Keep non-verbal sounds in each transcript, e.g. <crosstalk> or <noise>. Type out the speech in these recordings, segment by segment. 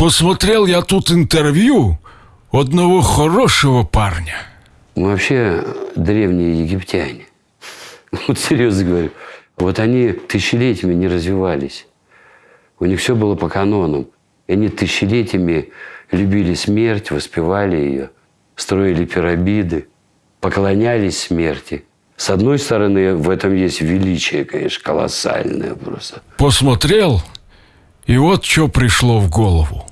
Посмотрел я тут интервью одного хорошего парня. Мы вообще древние египтяне. <laughs> Вот серьезно говорю. Вот они тысячелетиями не развивались. У них все было по канонам. И они тысячелетиями любили смерть, воспевали ее, строили пирамиды, поклонялись смерти. С одной стороны, в этом есть величие, конечно, колоссальное просто. Посмотрел, и вот что пришло в голову.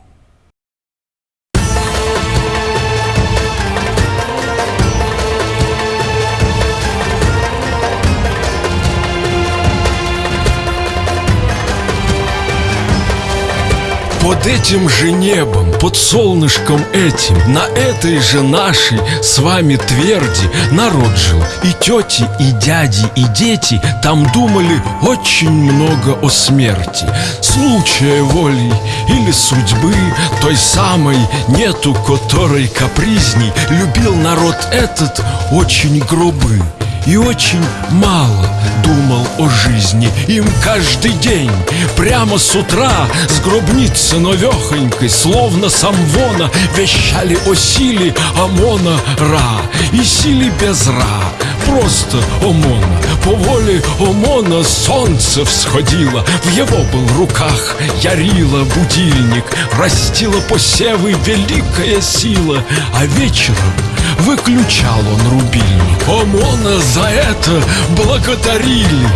Под этим же небом, под солнышком этим, на этой же нашей с вами тверди народ жил. И тети, и дяди, и дети там думали очень много о смерти. Случая воли или судьбы той самой нету, которой капризней любил народ этот очень грубый и очень мало думал о жизни. Им каждый день, прямо с утра С гробницы новехонькой, словно самвона Вещали о силе ОМОНа Ра. И силе без Ра, просто ОМОНа. По воле ОМОНа солнце всходило В его был руках ярила будильник. Растила посевы великая сила А вечером выключал он рубильник. ОМОНа за это благодарили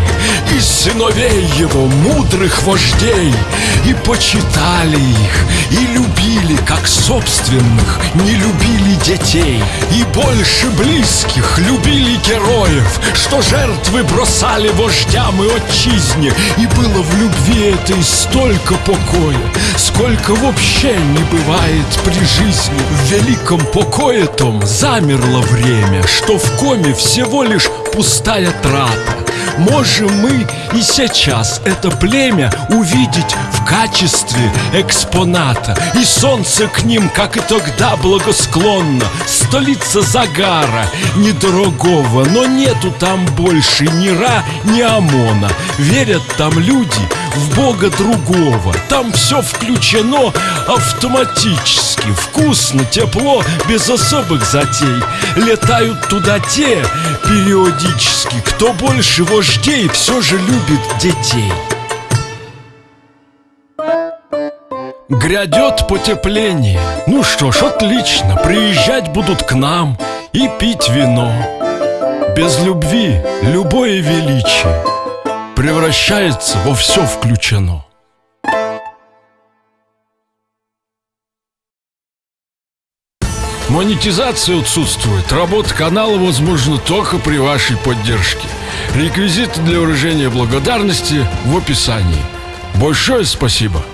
И сыновей его, мудрых вождей И почитали их, и любили, как собственных Не любили детей. И больше близких любили героев Что жертвы бросали вождям и отчизне. И было в любви этой столько покоя Сколько вообще не бывает при жизни. В великом покое том замерло время Что в коме всего лишь пустая трата. Можем мы и сейчас это племя увидеть в качестве экспоната И солнце к ним, как и тогда, благосклонно. Столица загара недорогого Но нету там больше ни Ра, ни Амона Верят там люди в бога другого. Там все включено автоматически. Вкусно, тепло, без особых затей. Летают туда те периодически. Кто больше вождей все же любит детей. Грядет потепление. Ну что ж, отлично. Приезжать будут к нам и пить вино. Без любви любое величие Превращается во все включено Монетизация отсутствует. Работа канала возможна только при вашей поддержке. Реквизиты для выражения благодарности в описании. Большое спасибо!